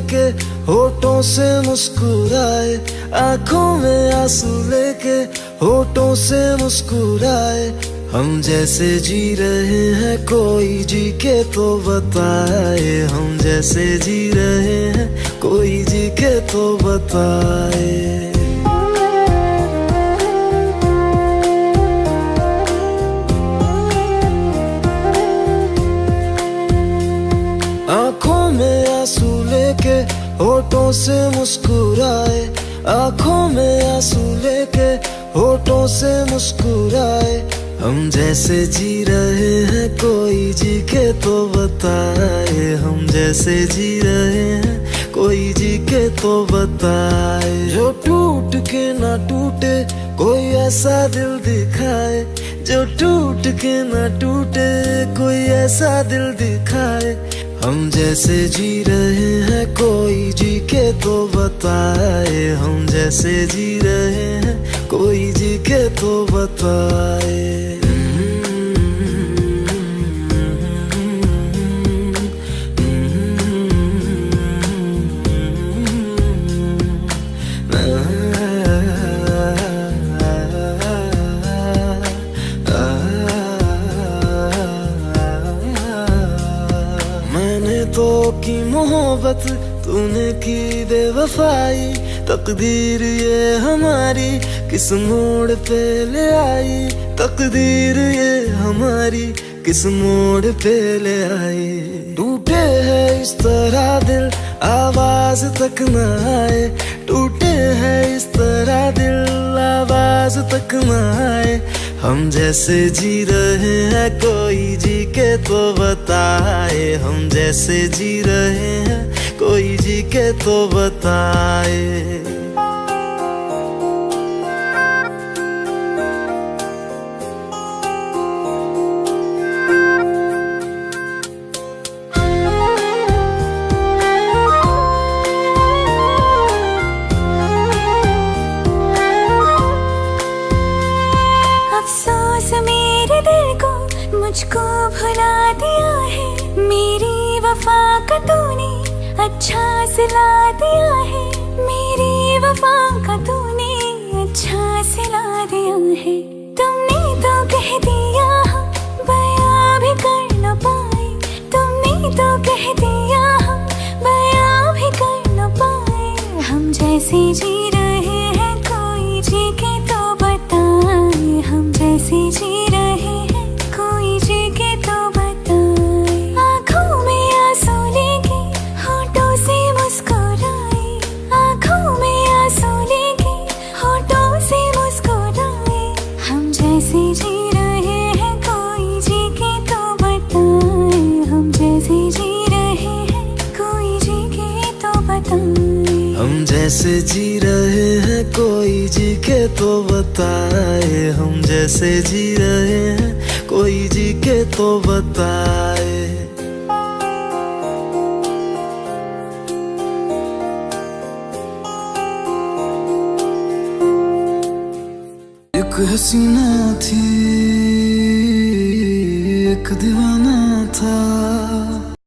लेके, होठों से मुस्कुराए, आँखों में आँसू लेके, होठों से मुस्कुराए। हम जैसे जी रहे हैं, कोई जी के तो बताए। हम जैसे जी रहे हैं, कोई जी के तो बताए। लेके, होठों से मुस्कुराए, आँखों में आँसू लेके, होठों से मुस्कुराए। हम जैसे जी रहे हैं, कोई जी के तो बताए। हम जैसे जी रहे हैं, कोई जी के तो बताए। जो टूट के ना टूटे, कोई ऐसा दिल दिखाए। जो टूट के ना टूटे, कोई ऐसा दिल दिखाए। हम जैसे जी रहे हैं, कोई जी के तो बताए। हम जैसे जी रहे हैं, कोई जी के तो बताए। तो की मोहब्बत तूने की बेवफाई। तकदीर ये हमारी किस मोड़ पे ले आई? तकदीर ये हमारी किस मोड़ पे ले आई? टूटे है इस तरह दिल, आवाज़ तक न आए। टूटे है इस तरह दिल, आवाज़ तक न आए। हम जैसे जी रहे हैं, कोई जी के तो हम जैसे जी रहे हैं, कोई जी के तो बताए। अफसोस मेरे दिल को मुझको भुला दिया है। मेरी वफा का तूने अच्छा सिला दिया है। मेरी वफा का तूने अच्छा सिला दिया है। तुमने तो कह दिया बया भी कर न पाए। तुमने तो कह दिया बया भी कर न पाए। हम जैसे जी हम जैसे जी रहे हैं, कोई जी के तो बताए। हम जैसे जी रहे हैं, कोई जी के तो बताए। एक हसीना थी, एक दीवाना था।